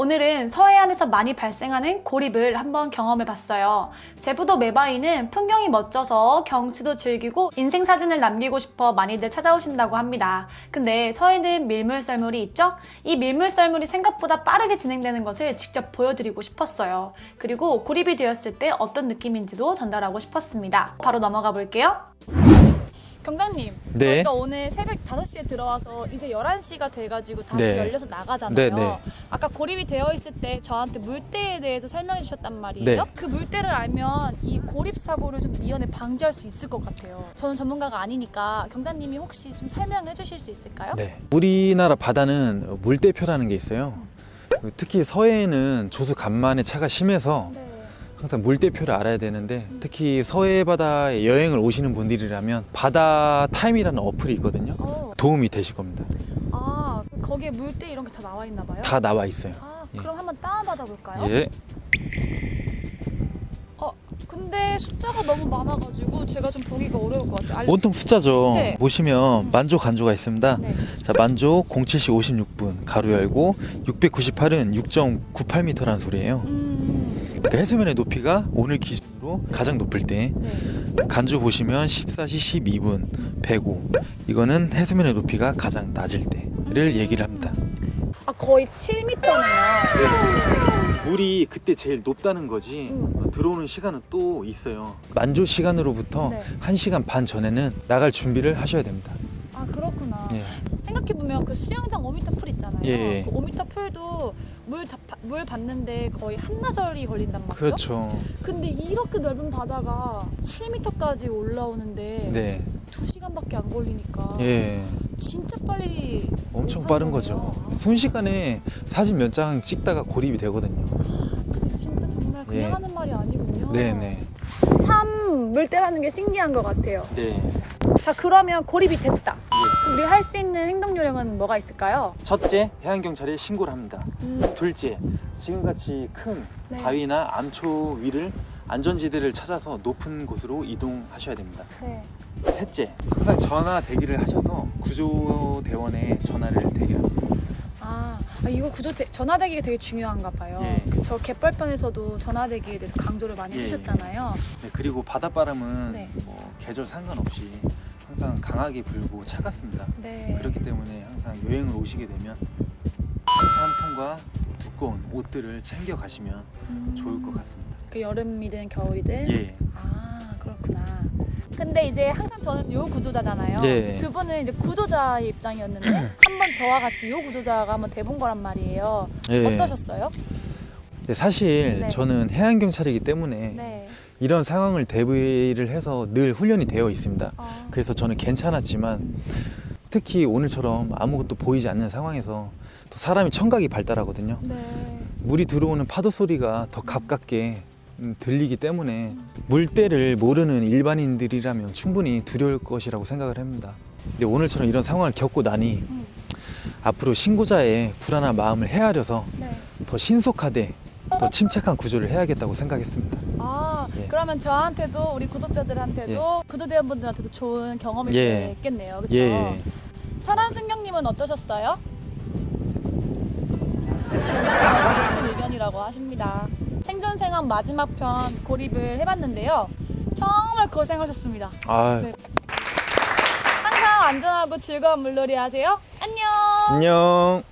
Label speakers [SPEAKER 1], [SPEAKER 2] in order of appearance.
[SPEAKER 1] 오늘은 서해안에서 많이 발생하는 고립을 한번 경험해 봤어요. 제부도 메바이는 풍경이 멋져서 경치도 즐기고 인생 사진을 남기고 싶어 많이들 찾아오신다고 합니다. 근데 서해는 밀물썰물이 있죠? 이 밀물썰물이 생각보다 빠르게 진행되는 것을 직접 보여드리고 싶었어요. 그리고 고립이 되었을 때 어떤 느낌인지도 전달하고 싶었습니다. 바로 넘어가 볼게요. 경장님,
[SPEAKER 2] 네.
[SPEAKER 1] 저희가 오늘 새벽 5시에 들어와서 이제 11시가 돼가지고 다시
[SPEAKER 2] 네.
[SPEAKER 1] 열려서 나가잖아요.
[SPEAKER 2] 네, 네.
[SPEAKER 1] 아까 고립이 되어 있을 때 저한테 물때에 대해서 설명해 주셨단 말이에요.
[SPEAKER 2] 네.
[SPEAKER 1] 그 물때를 알면 이 고립 사고를 좀 미연에 방지할 수 있을 것 같아요. 저는 전문가가 아니니까 경장님이 혹시 좀 설명해 주실 수 있을까요?
[SPEAKER 2] 네. 우리나라 바다는 물대표라는 게 있어요. 특히 서해에는 조수 간만에 차가 심해서
[SPEAKER 1] 네.
[SPEAKER 2] 항상 물대표를 알아야 되는데 특히 서해 바다에 여행을 오시는 분들이라면 바다 타임이라는 어플이 있거든요.
[SPEAKER 1] 어,
[SPEAKER 2] 도움이 되실 겁니다.
[SPEAKER 1] 아, 거기에 물때 이런 게 다 나와 있나 봐요?
[SPEAKER 2] 다 나와 있어요.
[SPEAKER 1] 아,
[SPEAKER 2] 예.
[SPEAKER 1] 그럼 한번 다운받아 볼까요?
[SPEAKER 2] 예.
[SPEAKER 1] 어, 근데 숫자가 너무 많아가지고 제가 좀 보기가 어려울 것 같아요. 알려-
[SPEAKER 2] 온통 숫자죠.
[SPEAKER 1] 네.
[SPEAKER 2] 보시면 만조 간조가 있습니다.
[SPEAKER 1] 네.
[SPEAKER 2] 자, 만조 07시 56분 가로 열고 698은 6.98m라는 소리예요.
[SPEAKER 1] 음,
[SPEAKER 2] 그러니까 해수면의 높이가 오늘 기준으로 가장 높을 때
[SPEAKER 1] 네.
[SPEAKER 2] 간주 보시면 14시 12분 105 이거는 해수면의 높이가 가장 낮을 때를 얘기를 합니다
[SPEAKER 1] 아, 거의 7m네요.
[SPEAKER 2] 물이 그때 제일 높다는 거지
[SPEAKER 1] 음.
[SPEAKER 2] 들어오는 시간은 또 있어요 만조 시간으로부터
[SPEAKER 1] 네.
[SPEAKER 2] 1시간 반 전에는 나갈 준비를 하셔야 됩니다
[SPEAKER 1] 아, 그렇구나.
[SPEAKER 2] 예.
[SPEAKER 1] 생각해보면 그 수영장 5m 풀 있잖아요.
[SPEAKER 2] 예.
[SPEAKER 1] 그 5m 풀도 물, 다, 바- 물 받는데 거의 한나절이 걸린단 말이죠.
[SPEAKER 2] 그렇죠
[SPEAKER 1] 근데 이렇게 넓은 바다가 7m까지 올라오는데
[SPEAKER 2] 네.
[SPEAKER 1] 2시간밖에 안 걸리니까
[SPEAKER 2] 예.
[SPEAKER 1] 진짜 빨리
[SPEAKER 2] 엄청 빠른
[SPEAKER 1] 거네요.
[SPEAKER 2] 거죠 순식간에 사진 몇 장 찍다가 고립이 되거든요
[SPEAKER 1] 근데 진짜 정말 그냥
[SPEAKER 2] 예.
[SPEAKER 1] 하는 말이 아니군요.
[SPEAKER 2] 네네
[SPEAKER 1] 참 물때라는 게 신기한 것 같아요.
[SPEAKER 2] 네.
[SPEAKER 1] 자 그러면 고립이 됐다. 우리 할 수 있는 행동 요령은 뭐가 있을까요?
[SPEAKER 2] 첫째 해양경찰에 신고를 합니다
[SPEAKER 1] 음,
[SPEAKER 2] 둘째, 지금같이 큰
[SPEAKER 1] 네.
[SPEAKER 2] 바위나 암초 위를 안전지대를 찾아서 높은 곳으로 이동하셔야 됩니다.
[SPEAKER 1] 네.
[SPEAKER 2] 셋째, 항상 전화 대기를 하셔서 구조대원에 전화를 대기합니다.
[SPEAKER 1] 아, 아, 이거 구조 대, 전화대기가 되게 중요한가 봐요.
[SPEAKER 2] 예.
[SPEAKER 1] 그저 갯벌편에서도 전화대기에 대해서 강조를 많이
[SPEAKER 2] 예,
[SPEAKER 1] 해주셨잖아요.
[SPEAKER 2] 네, 그리고 바다바람은
[SPEAKER 1] 네.
[SPEAKER 2] 뭐 계절 상관없이 항상 강하게 불고 차갑습니다.
[SPEAKER 1] 네.
[SPEAKER 2] 그렇기 때문에 항상 여행을 오시게 되면 생수 한 통과 두꺼운 옷들을 챙겨 가시면
[SPEAKER 1] 음,
[SPEAKER 2] 좋을 것 같습니다.
[SPEAKER 1] 그 여름이든 겨울이든.
[SPEAKER 2] 예.
[SPEAKER 1] 아 그렇구나. 근데 이제 항상 저는 요 구조자잖아요.
[SPEAKER 2] 네.
[SPEAKER 1] 두 분은 이제 구조자의 입장이었는데 한번 저와 같이 요 구조자가 한번 돼본 거란 말이에요.
[SPEAKER 2] 예.
[SPEAKER 1] 어떠셨어요?
[SPEAKER 2] 네, 사실
[SPEAKER 1] 네.
[SPEAKER 2] 저는 해양경찰이기 때문에
[SPEAKER 1] 네.
[SPEAKER 2] 이런 상황을 대비를 해서 늘 훈련이 되어 있습니다.
[SPEAKER 1] 아,
[SPEAKER 2] 그래서 저는 괜찮았지만 특히 오늘처럼 아무것도 보이지 않는 상황에서 또 사람이 청각이 발달하거든요.
[SPEAKER 1] 네.
[SPEAKER 2] 물이 들어오는 파도 소리가 더 가깝게 음, 들리기 때문에 물때를 모르는 일반인들이라면 충분히 두려울 것이라고 생각을 합니다. 근데 오늘처럼 이런 상황을 겪고 나니
[SPEAKER 1] 음,
[SPEAKER 2] 앞으로 신고자의 불안한 마음을 헤아려서
[SPEAKER 1] 네.
[SPEAKER 2] 더 신속하되 더 침착한 구조를 해야겠다고 생각했습니다.
[SPEAKER 1] 아
[SPEAKER 2] 예.
[SPEAKER 1] 그러면 저한테도 우리 구독자들한테도 구조대원분들한테도 좋은 경험이
[SPEAKER 2] 예.
[SPEAKER 1] 됐겠네요. 그렇죠?
[SPEAKER 2] 예.
[SPEAKER 1] 철한 승경님은 어떠셨어요? 같은 의견이라고 하십니다. 생존 생활 마지막 편 고립을 해봤는데요. 정말 고생하셨습니다.
[SPEAKER 2] 아,
[SPEAKER 1] 네. 항상 안전하고 즐거운 물놀이 하세요. 안녕.
[SPEAKER 2] 안녕.